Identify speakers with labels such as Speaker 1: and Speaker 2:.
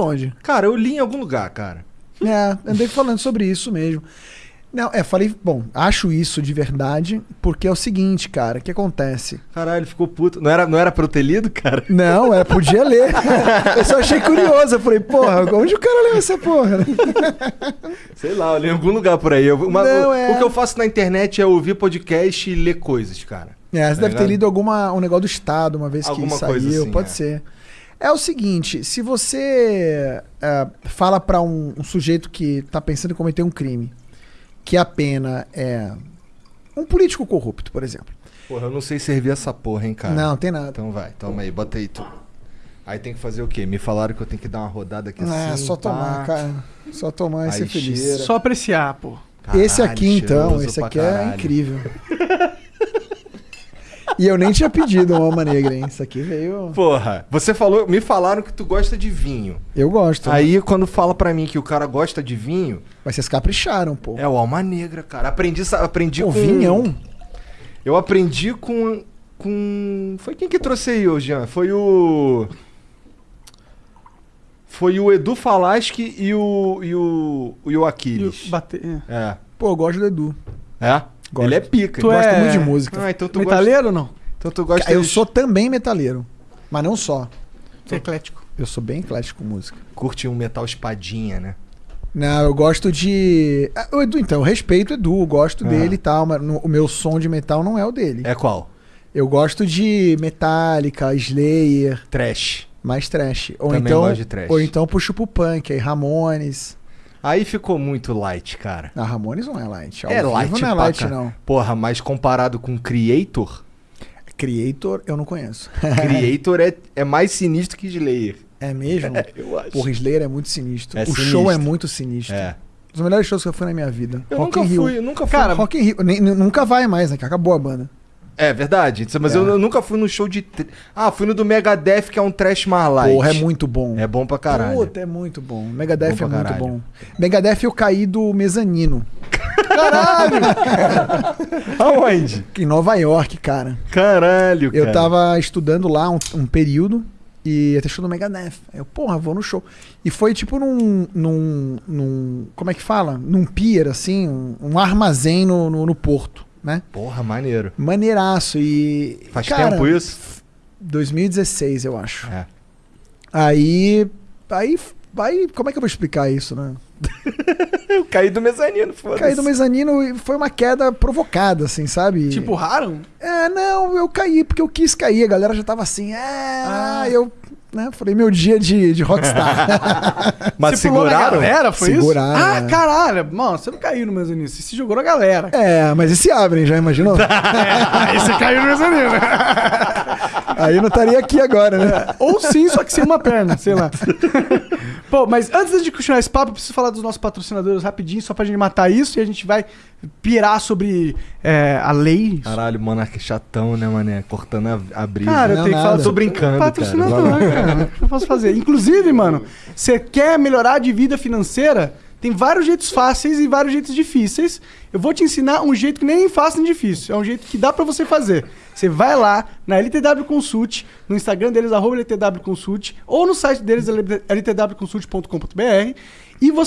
Speaker 1: onde?
Speaker 2: Cara, eu li em algum lugar, cara.
Speaker 1: É, andei falando sobre isso mesmo. Não, é, falei, bom, acho isso de verdade, porque é o seguinte, cara, o que acontece?
Speaker 2: Caralho, ele ficou puto. Não era, não era pra eu ter lido, cara?
Speaker 1: Não, é, podia ler. Eu só achei curioso, eu falei, porra, onde o cara leu essa porra?
Speaker 2: Sei lá, eu li em algum lugar por aí. Eu- uma-
Speaker 1: Não,
Speaker 2: o,
Speaker 1: é-
Speaker 2: o que eu faço na internet é ouvir podcast e ler coisas, cara.
Speaker 1: É, você
Speaker 2: Tá
Speaker 1: deve ter
Speaker 2: ligado?
Speaker 1: lido alguma, um negócio do Estado uma vez
Speaker 2: Alguma
Speaker 1: que saiu,
Speaker 2: assim,
Speaker 1: pode
Speaker 2: é.
Speaker 1: ser. É o seguinte, se você é, fala pra um, um sujeito que tá pensando em cometer um crime, que a pena é um político corrupto, por exemplo.
Speaker 2: Porra, eu não sei servir essa porra, hein, cara.
Speaker 1: Não, tem nada.
Speaker 2: Então vai, toma aí, bota aí tu. Aí tem que fazer o quê? Me falaram que eu tenho que dar uma rodada aqui
Speaker 1: é,
Speaker 2: assim.
Speaker 1: só
Speaker 2: pá.
Speaker 1: tomar, cara. Só tomar e
Speaker 2: Aí
Speaker 1: ser feliz.
Speaker 2: cheira.
Speaker 3: Só apreciar, pô.
Speaker 1: esse
Speaker 2: Caralho,
Speaker 1: aqui, então, esse aqui é
Speaker 2: caralho.
Speaker 1: incrível. e eu nem tinha pedido uma alma negra, hein? Isso aqui veio.
Speaker 2: Porra, você falou, me falaram que tu gosta de vinho.
Speaker 1: Eu gosto.
Speaker 2: Aí quando fala pra mim que o cara gosta de vinho,
Speaker 1: Mas vocês capricharam, pô.
Speaker 2: é o alma negra, cara. Aprendi, aprendi
Speaker 1: Pô,
Speaker 2: com
Speaker 1: vinhão.
Speaker 2: Eu aprendi com com foi quem que trouxe aí, ô Jean? Foi o foi o Edu Falaschi e o e o e o
Speaker 3: E o
Speaker 2: Aquiles.
Speaker 3: bater- é.
Speaker 2: É.
Speaker 1: Pô, eu gosto do Edu.
Speaker 2: É?
Speaker 1: Gosto.
Speaker 2: Ele é pica.
Speaker 3: Tu
Speaker 1: gosto
Speaker 3: é-
Speaker 1: muito de música.
Speaker 2: Ah, então tu
Speaker 3: Metaleiro ou não?
Speaker 2: gosta, então tu gosta
Speaker 1: Eu
Speaker 2: de-
Speaker 1: sou também metaleiro. Mas não só.
Speaker 3: Você é eclético.
Speaker 1: Eu sou bem eclético com música.
Speaker 2: curte um metal espadinha, né?
Speaker 1: Não, eu gosto de. Ah, O Edu, então, eu respeito o Edu, eu gosto
Speaker 2: Ah.
Speaker 1: dele e tal, mas no- o meu som de metal não é o dele.
Speaker 2: É qual?
Speaker 1: Eu gosto de Metallica, Slayer,
Speaker 2: Trash.
Speaker 1: mais trash. Ou
Speaker 2: Também
Speaker 1: então,
Speaker 2: gosto de trash.
Speaker 1: ou então puxo pro punk, aí Ramones.
Speaker 2: Aí ficou muito light, cara.
Speaker 1: Ah, Ramones não é light. Ao
Speaker 2: é light,
Speaker 1: não é light, não.
Speaker 2: Porra, mas comparado com Creator,
Speaker 1: Creator, eu não conheço.
Speaker 2: Creator é, é mais sinistro que Slayer.
Speaker 1: É mesmo?
Speaker 2: Eu acho.
Speaker 1: Porra, Slayer é muito sinistro.
Speaker 2: É
Speaker 1: o show
Speaker 2: sinistro.
Speaker 1: é muito sinistro.
Speaker 2: É.
Speaker 1: Um dos melhores shows que eu fui na minha vida.
Speaker 2: Eu
Speaker 1: Rock
Speaker 2: nunca
Speaker 1: in Rio.
Speaker 2: fui, nunca fui.
Speaker 3: Cara,
Speaker 1: Rock in Rio. Nem- nunca vai mais, né? Que acabou a banda.
Speaker 2: É verdade, mas
Speaker 1: É.
Speaker 2: eu, eu nunca fui no show de. Ah, fui no do Megadeth, que é um trash mais light.
Speaker 1: Porra, é muito bom.
Speaker 2: É bom pra caralho.
Speaker 1: Puta, é muito bom. Megadeth
Speaker 2: Bom
Speaker 1: é muito
Speaker 2: caralho.
Speaker 1: bom. Megadeth eu caí do mezanino.
Speaker 2: Aonde?
Speaker 1: Em Nova York, cara.
Speaker 2: Caralho, cara.
Speaker 1: Eu tava estudando lá um, um período e ter show do Megadeth. Aí eu, porra, vou no show. E foi tipo num. num, num como é que fala? Num pier, assim, um, um armazém no, no, no porto, né?
Speaker 2: Porra, maneiro.
Speaker 1: Maneiraço. E.
Speaker 2: Faz
Speaker 1: cara,
Speaker 2: tempo isso?
Speaker 1: 2016, eu acho.
Speaker 2: É.
Speaker 1: Aí. Aí. Aí, como é que eu vou explicar isso, né?
Speaker 2: Eu caí do mezanino, foda-se.
Speaker 1: Caí do mezanino e foi uma queda provocada, assim, sabe?
Speaker 3: Tipo, raro?
Speaker 1: É, não, eu caí porque eu quis cair. A galera já tava assim, é.
Speaker 3: Ah.
Speaker 1: Eu, né, falei, meu dia de, de rockstar.
Speaker 2: Mas
Speaker 3: Você
Speaker 2: seguraram?
Speaker 3: galera, foi
Speaker 1: Seguraram,
Speaker 3: isso? Ah,
Speaker 1: é.
Speaker 3: caralho. Mano, você não caiu no mezanino, você se jogou na galera.
Speaker 1: é, mas e se abrem, já imaginou?
Speaker 3: Aí você caiu no mezanino.
Speaker 1: Aí eu não estaria aqui agora, né?
Speaker 3: Ou sim, só que sem uma perna, sei lá. Pô, mas antes de continuar esse papo, eu preciso falar dos nossos patrocinadores rapidinho, só pra gente matar isso e a gente vai pirar sobre é, a lei.
Speaker 2: Caralho, monarca chatão, né, mané? Cortando a, a brisa.
Speaker 3: Cara, eu tenho que
Speaker 1: nada.
Speaker 3: falar
Speaker 2: Tô brincando,
Speaker 3: patrocinador,
Speaker 2: cara.
Speaker 3: cara. O que eu posso fazer? Inclusive, mano, você quer melhorar de vida financeira? Tem vários jeitos fáceis e vários jeitos difíceis. Eu vou te ensinar um jeito que nem fácil nem difícil. É um jeito que dá pra você fazer. Você vai lá na LTW Consult, no Instagram deles, arroba LTW Consult, ou no site deles, ltwconsult.com.br, e você